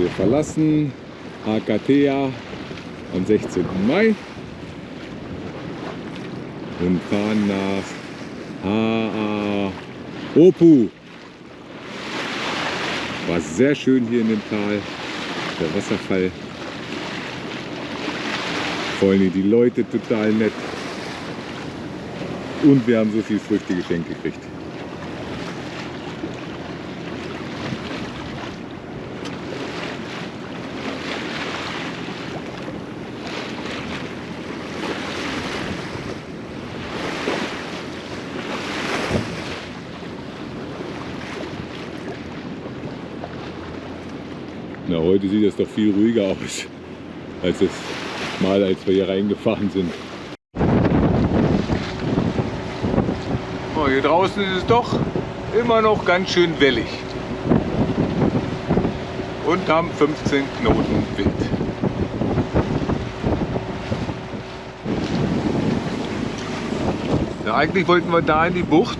Wir verlassen Akatea am 16. Mai und fahren nach Haaopu. War sehr schön hier in dem Tal, der Wasserfall. Vor allem die Leute total nett. Und wir haben so viel Früchte geschenkt gekriegt. Na, heute sieht es doch viel ruhiger aus, als es mal, als wir hier reingefahren sind. Oh, hier draußen ist es doch immer noch ganz schön wellig. Und haben 15 Knoten Wind. Ja, eigentlich wollten wir da in die Bucht,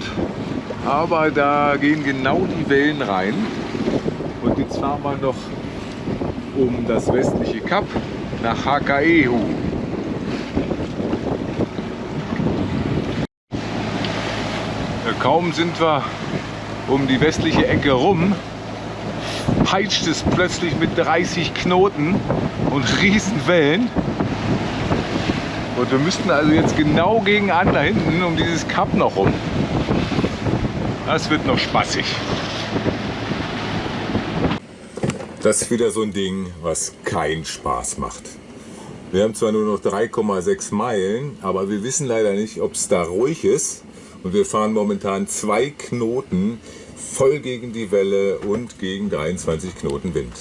aber da gehen genau die Wellen rein. Und jetzt fahren wir noch um das westliche Kap nach Hakaehu. Ja, Kaum sind wir um die westliche Ecke rum, peitscht es plötzlich mit 30 Knoten und Riesenwellen. Und wir müssten also jetzt genau gegen an da hinten um dieses Kap noch rum. Das wird noch spaßig. Das ist wieder so ein Ding, was keinen Spaß macht. Wir haben zwar nur noch 3,6 Meilen, aber wir wissen leider nicht, ob es da ruhig ist. Und wir fahren momentan zwei Knoten voll gegen die Welle und gegen 23 Knoten Wind.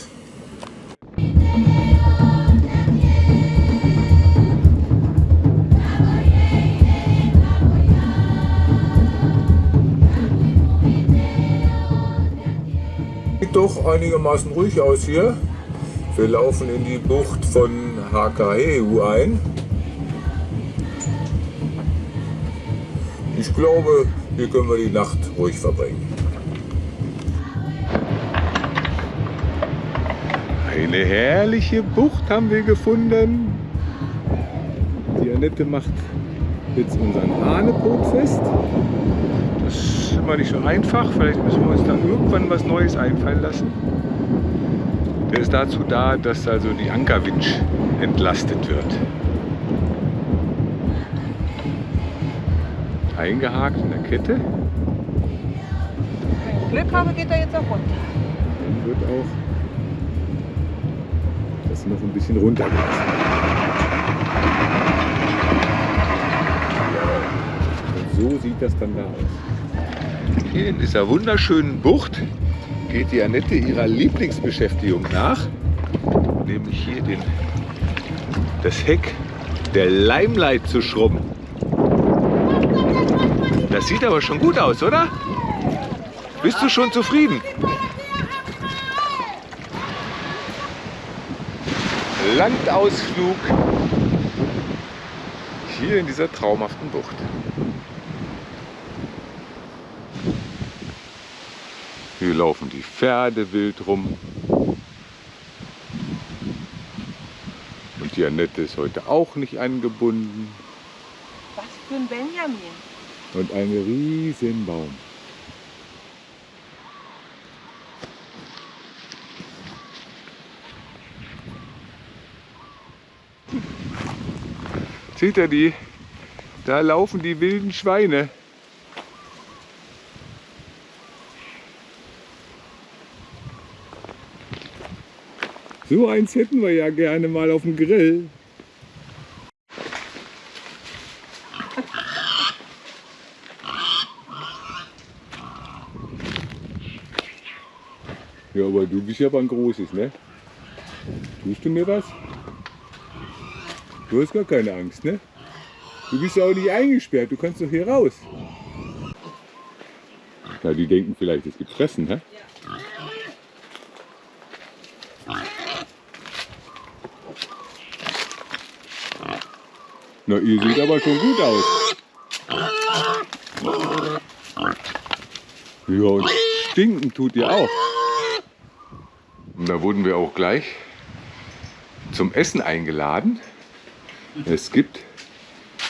Sieht doch einigermaßen ruhig aus hier. Wir laufen in die Bucht von Hakaeu ein. Ich glaube, hier können wir die Nacht ruhig verbringen. Eine herrliche Bucht haben wir gefunden. Die Annette macht jetzt unseren Hahnepot fest. Das ist immer nicht so einfach. Vielleicht müssen wir uns da irgendwann was Neues einfallen lassen. Der ist dazu da, dass also die Ankerwinch entlastet wird. Eingehakt in der Kette. Wenn ich Glück habe, geht er jetzt auch runter. Dann wird auch das noch ein bisschen runtergelassen. So sieht das dann da aus. Hier in dieser wunderschönen Bucht geht die Annette ihrer Lieblingsbeschäftigung nach, nämlich hier den, das Heck der Limelight zu schrubben. Das sieht aber schon gut aus, oder? Bist du schon zufrieden? Landausflug hier in dieser traumhaften Bucht. Hier laufen die Pferde wild rum. Und die Annette ist heute auch nicht angebunden. Was für ein Benjamin. Und ein Riesenbaum. Seht ihr die? Da laufen die wilden Schweine. So eins hätten wir ja gerne mal auf dem Grill. Ja, aber du bist ja ein großes, ne? Tust du mir was? Du hast gar keine Angst, ne? Du bist ja auch nicht eingesperrt, du kannst doch hier raus. Na, die denken vielleicht, es gibt Fressen, ne? Na, ihr seht aber schon gut aus. Ja, und stinken tut ihr auch. Und da wurden wir auch gleich zum Essen eingeladen. Es gibt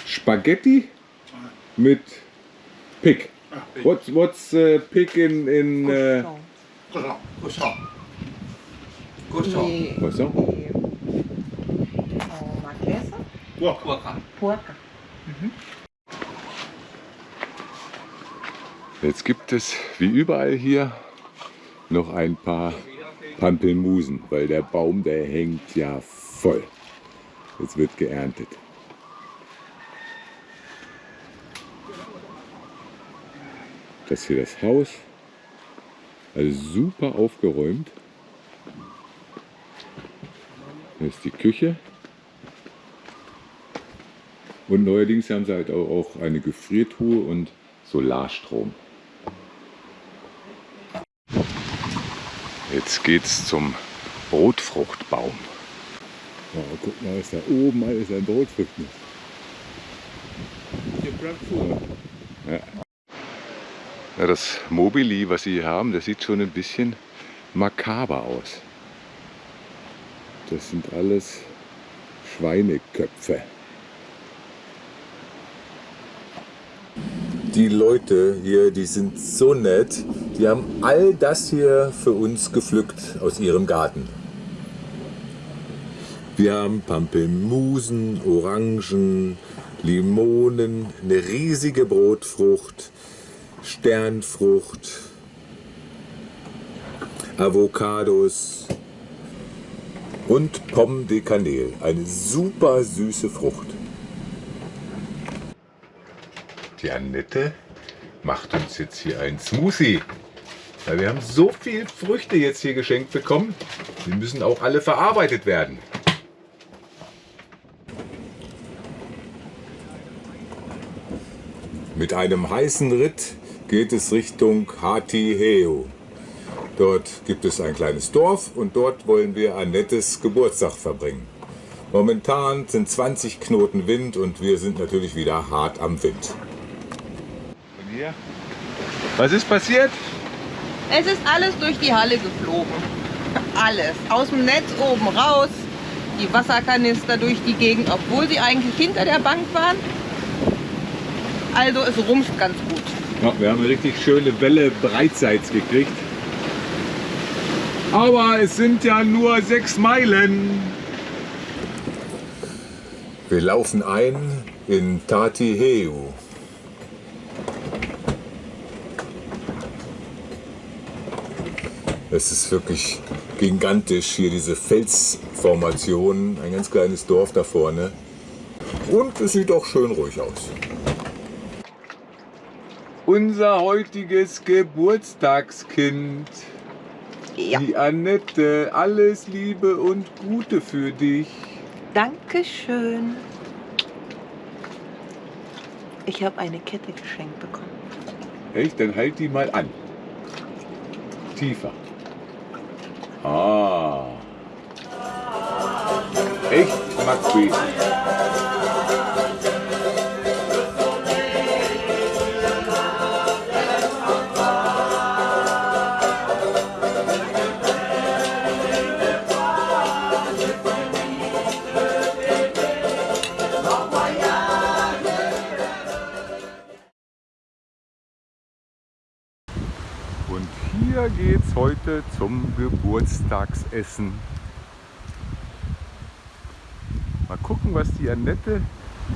Spaghetti mit Pig. What's, what's uh, pig in, in uh, Y, was auch? y, oh, marquesa. Puerca. Jetzt gibt es wie überall hier noch ein paar Pampelmusen, weil der Baum, der hängt ja voll. Jetzt wird geerntet. Das hier das Haus. Also super aufgeräumt. Hier ist die Küche. Und neuerdings haben sie halt auch eine Gefriertruhe und Solarstrom. Jetzt geht's zum Brotfruchtbaum. Oh, guck mal, was da oben alles an Brotfrüchten ist. Ja. Ja, das Mobili, was sie hier haben, das sieht schon ein bisschen makaber aus. Das sind alles Schweineköpfe. Die Leute hier, die sind so nett. Die haben all das hier für uns gepflückt aus ihrem Garten. Wir haben Pampelmusen, Orangen, Limonen, eine riesige Brotfrucht, Sternfrucht, Avocados und Pomme de Cannelle, eine super süße Frucht. Die Annette macht uns jetzt hier ein Smoothie. Weil wir haben so viel Früchte jetzt hier geschenkt bekommen. Die müssen auch alle verarbeitet werden. Mit einem heißen Ritt geht es Richtung Hatiheo. Dort gibt es ein kleines Dorf und dort wollen wir Annettes Geburtstag verbringen. Momentan sind 20 Knoten Wind und wir sind natürlich wieder hart am Wind. Was ist passiert? Es ist alles durch die Halle geflogen. Alles. Aus dem Netz oben raus. Die Wasserkanister durch die Gegend, obwohl sie eigentlich hinter der Bank waren. Also es rumpft ganz gut. Ja, wir haben eine richtig schöne Welle breitseits gekriegt. Aber es sind ja nur sechs Meilen. Wir laufen ein in Tatiheu. Es ist wirklich gigantisch hier diese Felsformation, ein ganz kleines Dorf da vorne. Und es sieht auch schön ruhig aus. Unser heutiges Geburtstagskind, Ja. die Annette, alles Liebe und Gute für dich. Dankeschön. Ich habe eine Kette geschenkt bekommen. Echt? Dann halt die mal an. Tiefer. Ah. Echt, Maxi? Und hier geht's heute zum Geburtstagsessen. Mal gucken, was die Annette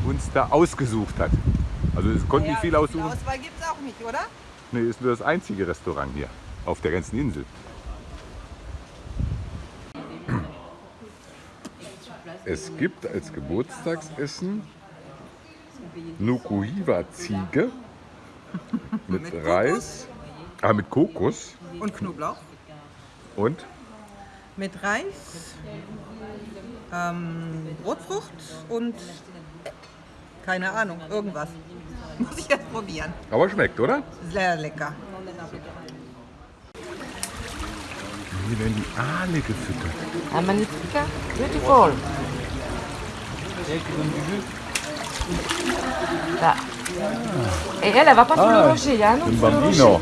uns da ausgesucht hat. Also es konnte nicht viel aussuchen. Auswahl gibt es auch nicht, oder? Nee, ist nur das einzige Restaurant hier auf der ganzen Insel. Es gibt als Geburtstagsessen Nukuhiwa Ziege mit Reis, ah, mit Kokos Und Knoblauch. und Mit Reis, ähm, Brotfrucht und keine Ahnung, irgendwas. Muss ich jetzt probieren. aber schmeckt, oder? Sehr lecker. Hier werden die Aale gefüttert. Magnifique, beautiful. Là. Et elle, elle va pas sur le rocher. Il y a un autre sur le rocher.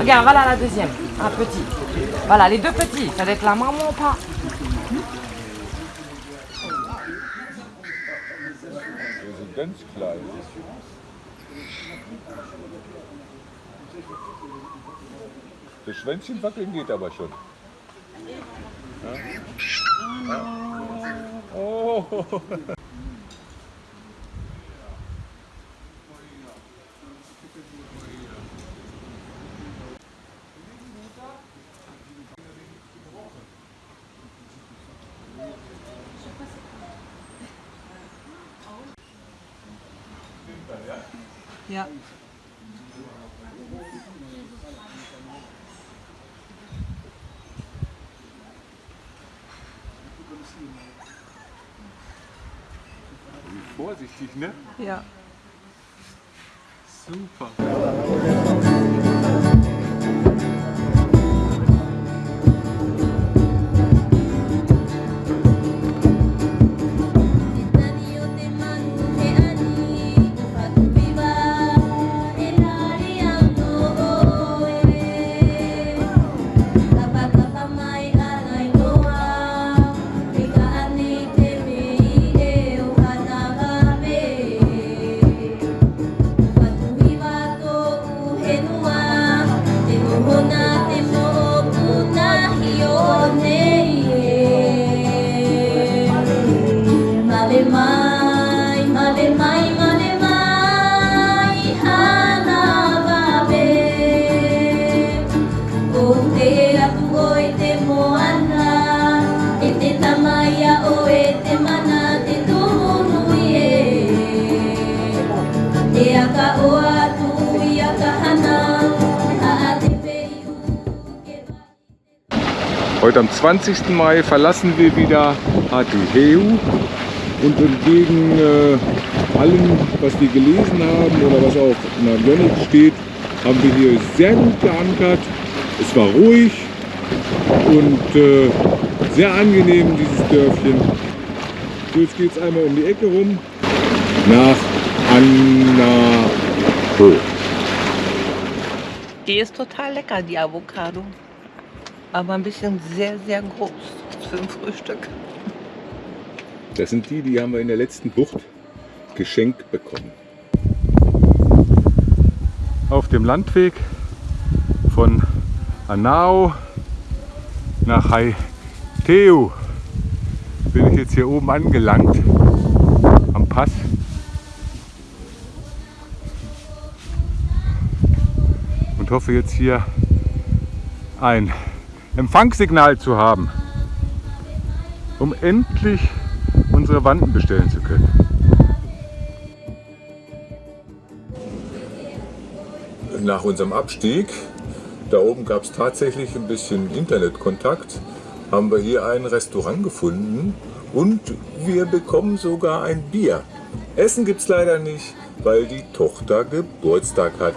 Regarde, voilà la deuxième. Un petit. Voilà, les deux petits. Ça doit être la maman ou pas? Wir sind ganz klein. Das Schwänzchen wackeln geht aber schon. Ja? Oh. Vorsichtig, ne? Ja. Super. Heute am 20. Mai verlassen wir wieder HTHEU und entgegen äh, allem, was wir gelesen haben oder was auf Navionics steht, haben wir hier sehr gut geankert. Es war ruhig und äh, sehr angenehm, dieses Dörfchen. So, jetzt geht es einmal um die Ecke rum nach Annaho. Die ist total lecker, die Avocado. Aber ein bisschen sehr, sehr groß für ein Frühstück. Das sind die, die haben wir in der letzten Bucht geschenkt bekommen. Auf dem Landweg von Anao nach Haiteu bin ich jetzt hier oben angelangt am Pass. Und hoffe jetzt hier ein Empfangssignal zu haben, um endlich unsere Wanden bestellen zu können. Nach unserem Abstieg, da oben gab es tatsächlich ein bisschen Internetkontakt, haben wir hier ein Restaurant gefunden und wir bekommen sogar ein Bier. Essen gibt es leider nicht, weil die Tochter Geburtstag hat.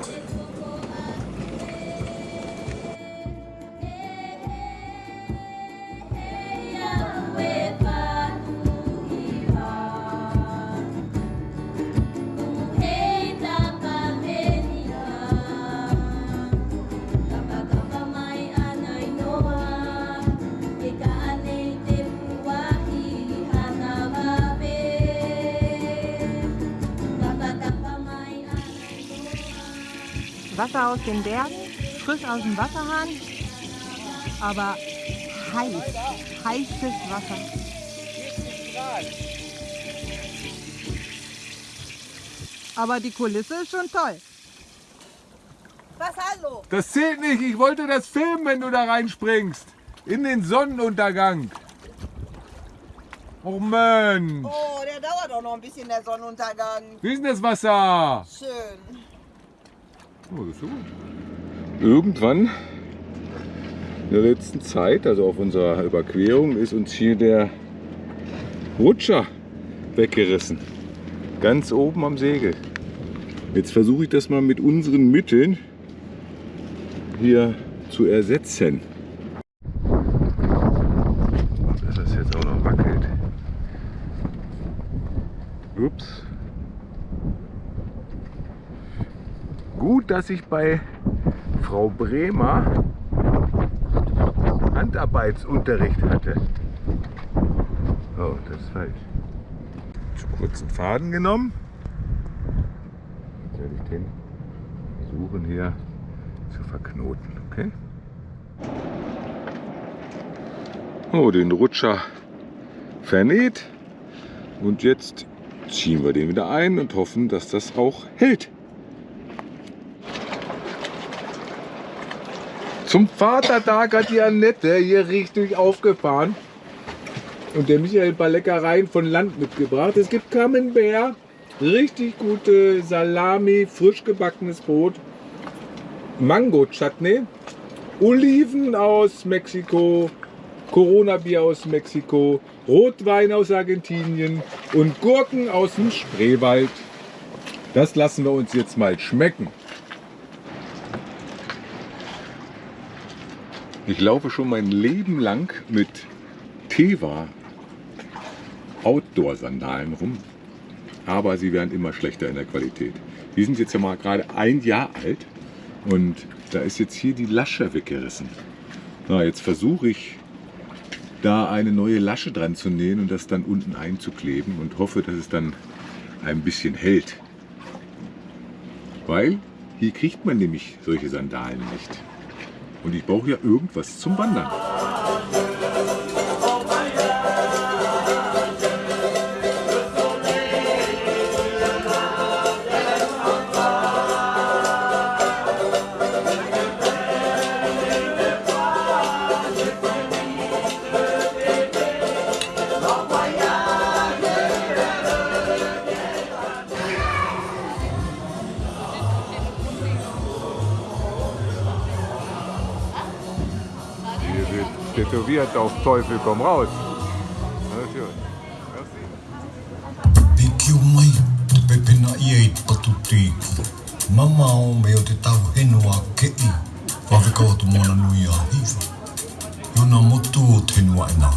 Wasser aus den Bergen, frisch aus dem Wasserhahn, aber heiß, heißes Wasser. Aber die Kulisse ist schon toll. Was hallo? Das zählt nicht, ich wollte das filmen, wenn du da reinspringst. In den Sonnenuntergang. Oh Mensch. Oh, der dauert auch noch ein bisschen, der Sonnenuntergang. Wie ist denn das Wasser? Schön. Oh, das ist gut. Irgendwann in der letzten Zeit, also auf unserer Überquerung, ist uns hier der Rutscher weggerissen. Ganz oben am Segel. Jetzt versuche ich das mal mit unseren Mitteln hier zu ersetzen. Dass das jetzt auch noch wackelt. Ups. Gut, dass ich bei Frau Bremer Handarbeitsunterricht hatte. Oh, das ist falsch. Zu kurzen Faden genommen. Jetzt werde ich den versuchen hier zu verknoten, okay? Oh, den Rutscher vernäht. Und jetzt ziehen wir den wieder ein und hoffen, dass das auch hält. Zum Vatertag hat die Annette hier richtig aufgefahren und der Michael ein paar Leckereien von Land mitgebracht. Es gibt Camembert, richtig gute Salami, frisch gebackenes Brot, Mango-Chutney, Oliven aus Mexiko, Corona-Bier aus Mexiko, Rotwein aus Argentinien und Gurken aus dem Spreewald. Das lassen wir uns jetzt mal schmecken. Ich laufe schon mein Leben lang mit Teva Outdoor-Sandalen rum, aber sie werden immer schlechter in der Qualität. Die sind jetzt ja mal gerade ein Jahr alt und da ist jetzt hier die Lasche weggerissen. Na, jetzt versuche ich da eine neue Lasche dran zu nähen und das dann unten einzukleben und hoffe, dass es dann ein bisschen hält. Weil hier kriegt man nämlich solche Sandalen nicht. Und ich brauche ja irgendwas zum Wandern. Tätowiert auf Teufel komm raus. Pepena ia i patu tiki. Mama o me o te tau henua ke i. Waweka o tu mona nui a hiwa. Iona motu o te henua e nā.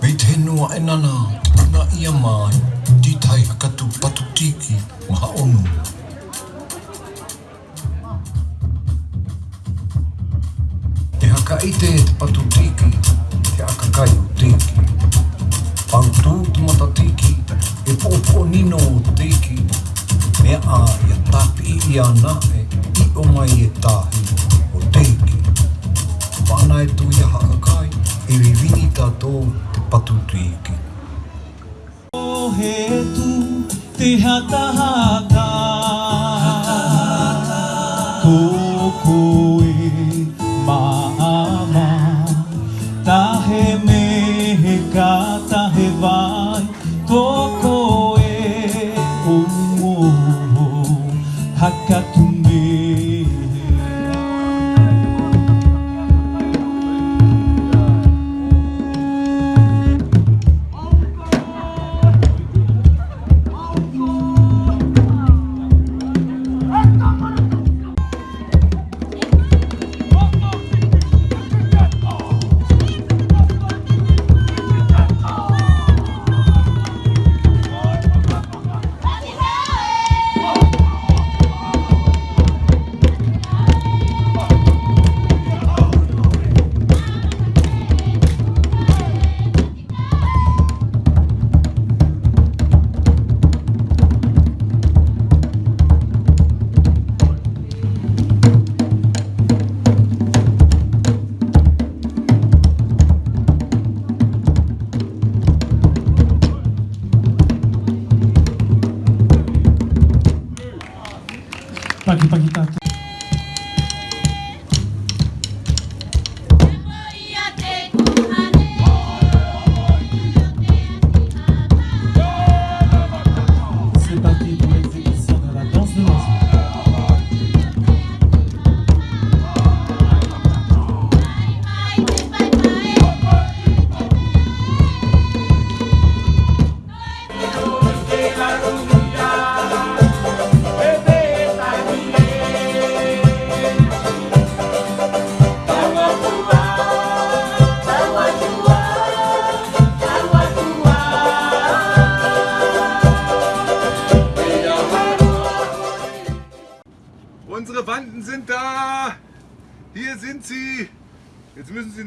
Pei te henua e nana, te puna ia mai. Ti tai hakatu patu tiki, maha onu. Te atu tiki, te akakai o tiki. Pau tū te mata tiki, e pōpō nino o tiki. Mea a ia tapi i ana e, i o mai e tāhi o tiki. Whana e tu ia hakakai, e wiwini tātou te patu tiki. O he tu te hata hata Ko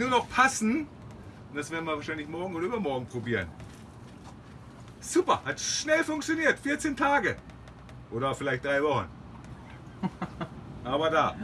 nur noch passen. Und das werden wir wahrscheinlich morgen oder übermorgen probieren. Super, hat schnell funktioniert. 14 Tage. Oder vielleicht drei Wochen. Aber da.